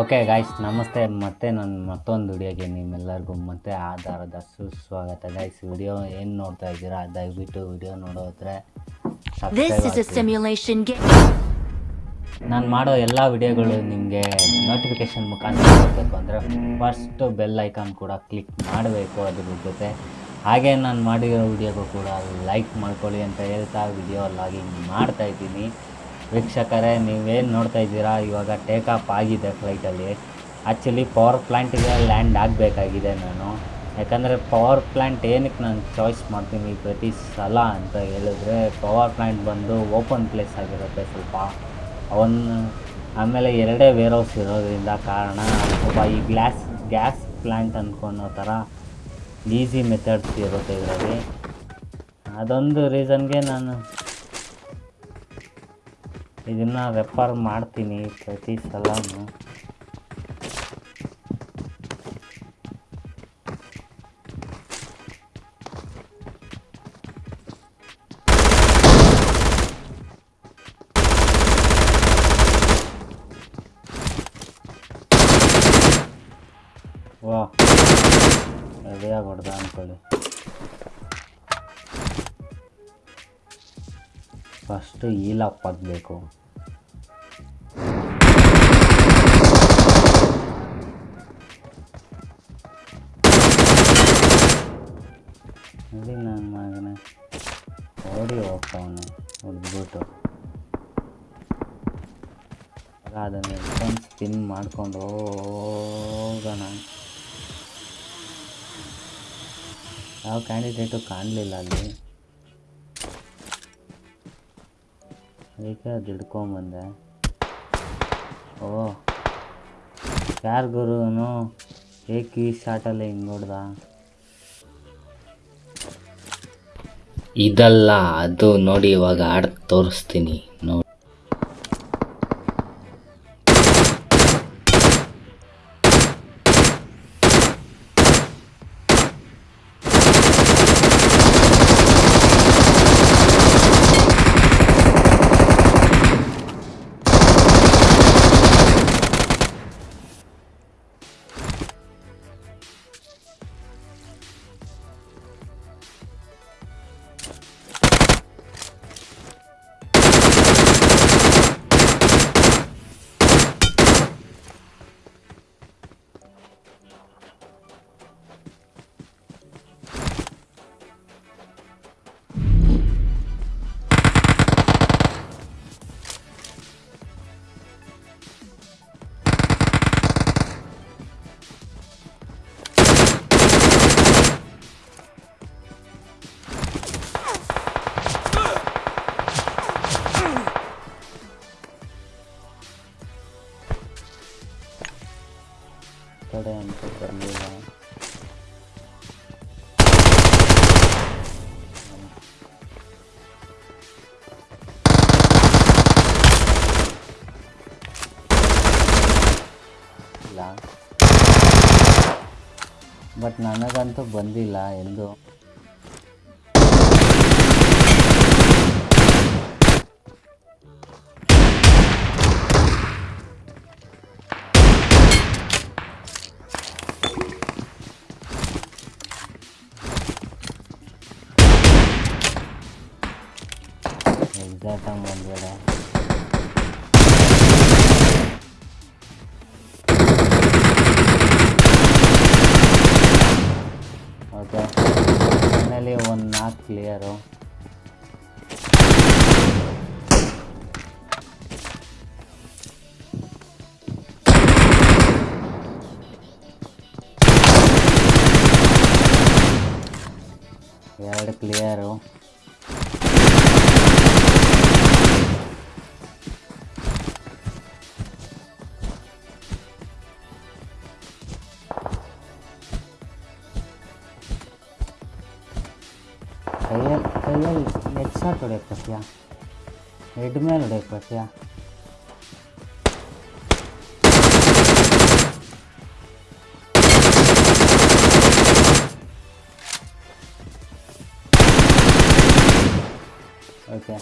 Okay guys ನಮಸ್ತೆ. ಮತ್ತೆ ನನ್ನ ಮತ್ತೊಂದು ವಿಡಿಯೋಗೆ ನಿಮ್ಮೆಲ್ಲರಿಗೂ ಮತ್ತೆ ಆಧಾರದ ಸುಸ್ವಾಗತ. ಗಾಯ್ಸ್ ವಿಡಿಯೋ ಏನು ನೋಡ್ತಾ ಇದ್ದೀರಾ? ದಯವಿಟ್ಟು ವಿಡಿಯೋ ನೋಡೋದ್ರೆ ನಾನು ಮಾಡೋ ಎಲ್ಲ ವಿಡಿಯೋಗಳು ನಿಮಗೆ ನೋಟಿಫಿಕೇಶನ್ ಮುಖಾಂತರ ಅಂದರೆ ಫಸ್ಟು ಬೆಲ್ ಐಕಾನ್ ಕೂಡ ಕ್ಲಿಕ್ ಮಾಡಬೇಕು ಅದ್ರ ಜೊತೆ. ಹಾಗೆ ನಾನು ಮಾಡಿರೋ ವಿಡಿಯೋಗೂ ಕೂಡ ಲೈಕ್ ಮಾಡ್ಕೊಳ್ಳಿ ಅಂತ ಹೇಳ್ತಾ ವಿಡಿಯೋ ಲಾಗಿಂಗ್ ಮಾಡ್ತಾ ಇದ್ದೀನಿ. ವೀಕ್ಷಕರೇ, ನೀವೇನು ನೋಡ್ತಾ ಇದ್ದೀರಾ? ಇವಾಗ ಟೇಕ್ ಆಫ್ ಆಗಿದೆ ಫ್ಲೈಟಲ್ಲಿ ಆ್ಯಕ್ಚುಲಿ ಪವರ್ ಪ್ಲ್ಯಾಂಟಿಗೆ ಲ್ಯಾಂಡ್ ಆಗಬೇಕಾಗಿದೆ ನಾನು. ಯಾಕಂದರೆ ಪವರ್ ಪ್ಲ್ಯಾಂಟ್ ಏನಕ್ಕೆ ನಾನು ಚಾಯ್ಸ್ ಮಾಡ್ತೀನಿ ಪ್ರತಿ ಸಲ ಅಂತ ಹೇಳಿದ್ರೆ ಪವರ್ ಪ್ಲ್ಯಾಂಟ್ ಬಂದು ಓಪನ್ ಪ್ಲೇಸ್ ಆಗಿರುತ್ತೆ ಸ್ವಲ್ಪ. ಅವನ್, ಆಮೇಲೆ ಎರಡೇ ವೇರ್ ಹೌಸ್ ಇರೋದ್ರಿಂದ ಕಾರಣ ಸ್ವಲ್ಪ ಈ ಗ್ಲಾಸ್ ಗ್ಯಾಸ್ ಪ್ಲ್ಯಾಂಟ್ ಅಂದ್ಕೊಳೋ ಥರ ಈಸಿ ಮೆಥಡ್ಸ್ ಇರುತ್ತೆ ಇದರಲ್ಲಿ. ಅದೊಂದು ರೀಸನ್ಗೆ ನಾನು ಇದನ್ನು ರೆಫರ್ ಮಾಡ್ತೀನಿ ಪ್ರತಿ ಸಲ ವಾ ರೆಡಿಯಾಗಿ ಹೊಡೆದ ಅಂದ್ಕೊಳ್ಳಿ ಫಸ್ಟು ಈಲಪ್ ಆಗಬೇಕು. ನೋಡಿ ನನ್ನ ಮಗನೇ. ಓಡಿ ಹೋಗ್ತಾವನು ಹೊಡೆದ್ಬಿಟ್ಟು. ಅದನ್ನು ಎಡ್ಕೊಂಡು ಸ್ಪಿನ್ ಮಾಡ್ಕೊಂಡು ಹೋಗೋಣ. ಯಾವ ಕ್ಯಾಂಡಿಡೇಟು ಕಾಣಲಿಲ್ಲ ಅಲ್ಲಿ. ಅದಕ್ಕೆ ಅದು ಹಿಡ್ಕೊಂಬಂದೆ. ಓ, ಯಾರು ಗುರುನು? ಏಕ್ ಈ ಶಾಟಲ್ಲಿ ಹಿಂಗೆ ಹೊಡ್ದ ಇದಲ್ಲ, ಅದು ನೋಡಿ ಇವಾಗ ಆಡ್ ತೋರಿಸ್ತೀನಿ. ಕಡೆ ಅಂತ ಬರಲಿಲ್ಲ ಬಟ್ ನನಗಂತೂ ಬಂದಿಲ್ಲ ಎಂದು. ಎಕ್ಸಾಕ್ಟಾಗಿ ಬಂದ್ಬೇಡ ಓಕೆ ಫೈನಲಿ ಒಂದು ನಾಲ್ಕು ಕ್ಲಿಯರು ಎರಡು ಕ್ಲಿಯರು ಕೈಯಲ್ಲಿ ಕೈಯಲ್ಲಿ ಹೆಡ್ ಶಾಟ್ ಹೊಡೆಯಕ್ಕೆ ಬರ್ತೀಯಾ ಹೆಡ್ ಮೇಲೆ ಹೊಡೆಯಕ್ಕೆ ಬರ್ತೀಯಾ ಓಕೆ